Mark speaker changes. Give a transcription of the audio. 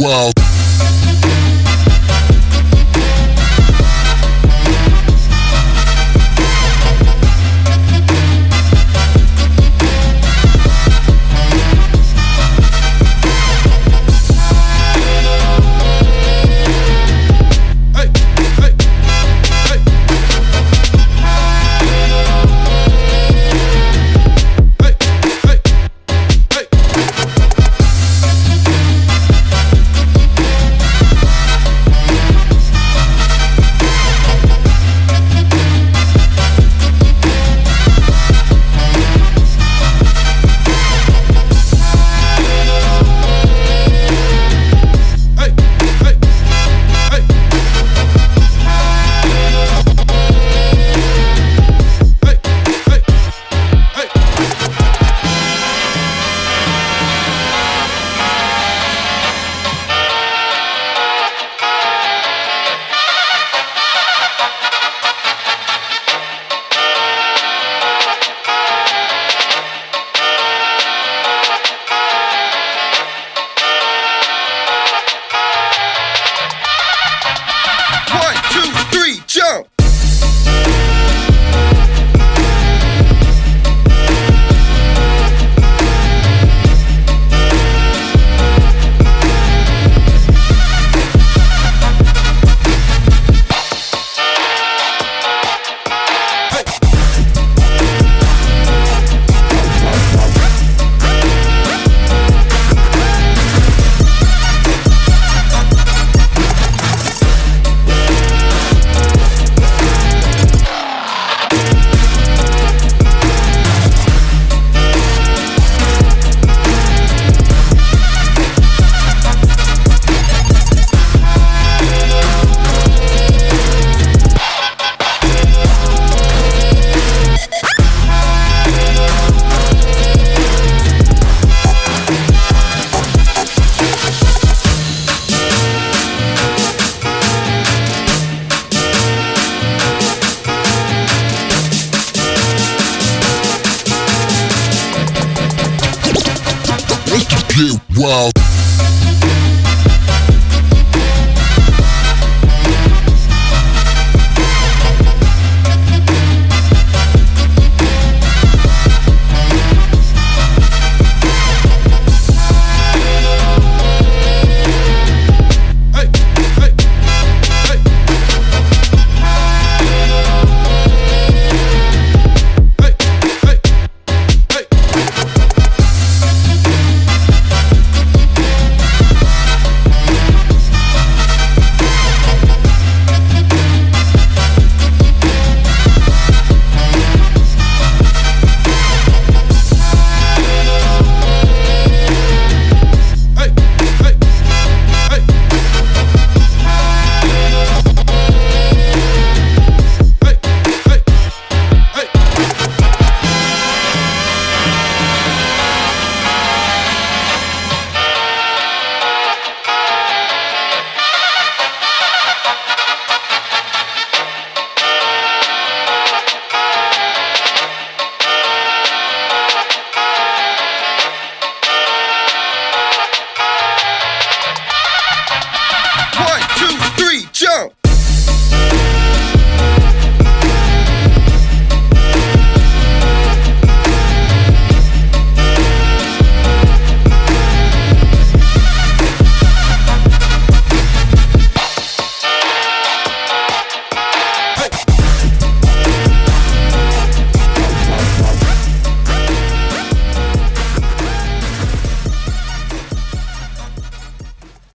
Speaker 1: get Get wild.